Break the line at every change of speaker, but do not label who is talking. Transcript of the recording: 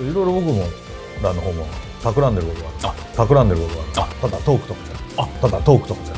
いろいろ僕もらの方も企んでることがある。企んでることがある。ただトークとかじゃただトークとかじゃ